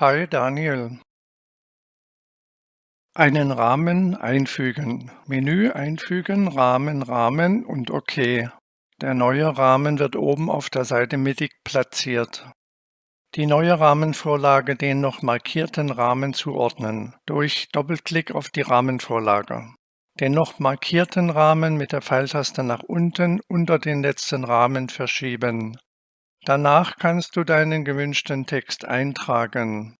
Hi Daniel. Einen Rahmen einfügen. Menü einfügen, Rahmen, Rahmen und OK. Der neue Rahmen wird oben auf der Seite mittig platziert. Die neue Rahmenvorlage den noch markierten Rahmen zuordnen, durch Doppelklick auf die Rahmenvorlage. Den noch markierten Rahmen mit der Pfeiltaste nach unten unter den letzten Rahmen verschieben. Danach kannst du deinen gewünschten Text eintragen